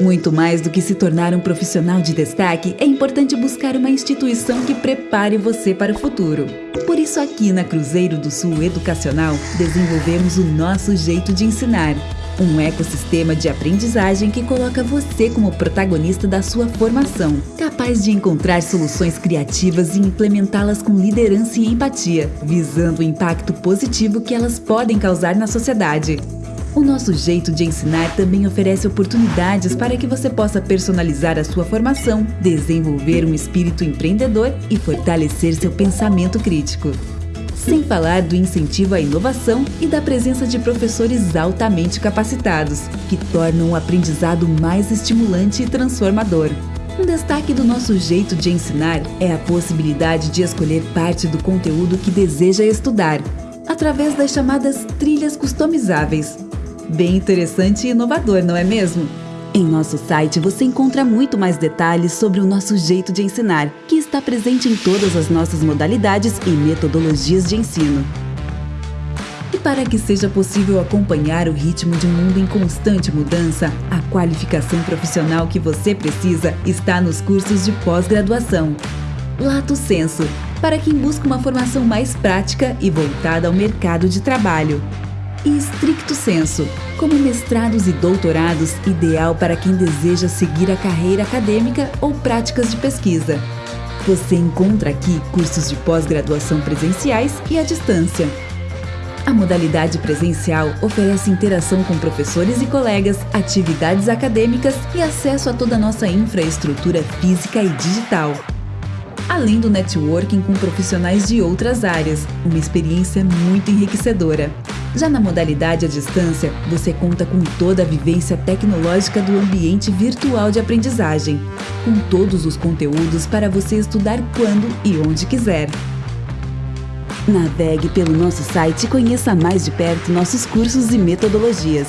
Muito mais do que se tornar um profissional de destaque, é importante buscar uma instituição que prepare você para o futuro. Por isso, aqui na Cruzeiro do Sul Educacional, desenvolvemos o nosso jeito de ensinar. Um ecossistema de aprendizagem que coloca você como protagonista da sua formação, capaz de encontrar soluções criativas e implementá-las com liderança e empatia, visando o impacto positivo que elas podem causar na sociedade. O nosso jeito de ensinar também oferece oportunidades para que você possa personalizar a sua formação, desenvolver um espírito empreendedor e fortalecer seu pensamento crítico. Sem falar do incentivo à inovação e da presença de professores altamente capacitados, que tornam o aprendizado mais estimulante e transformador. Um destaque do nosso jeito de ensinar é a possibilidade de escolher parte do conteúdo que deseja estudar, através das chamadas trilhas customizáveis, Bem interessante e inovador, não é mesmo? Em nosso site você encontra muito mais detalhes sobre o nosso jeito de ensinar, que está presente em todas as nossas modalidades e metodologias de ensino. E para que seja possível acompanhar o ritmo de um mundo em constante mudança, a qualificação profissional que você precisa está nos cursos de pós-graduação. Lato Senso, para quem busca uma formação mais prática e voltada ao mercado de trabalho e estricto senso, como mestrados e doutorados, ideal para quem deseja seguir a carreira acadêmica ou práticas de pesquisa. Você encontra aqui cursos de pós-graduação presenciais e à distância. A modalidade presencial oferece interação com professores e colegas, atividades acadêmicas e acesso a toda a nossa infraestrutura física e digital além do networking com profissionais de outras áreas, uma experiência muito enriquecedora. Já na modalidade à distância, você conta com toda a vivência tecnológica do ambiente virtual de aprendizagem, com todos os conteúdos para você estudar quando e onde quiser. Navegue pelo nosso site e conheça mais de perto nossos cursos e metodologias.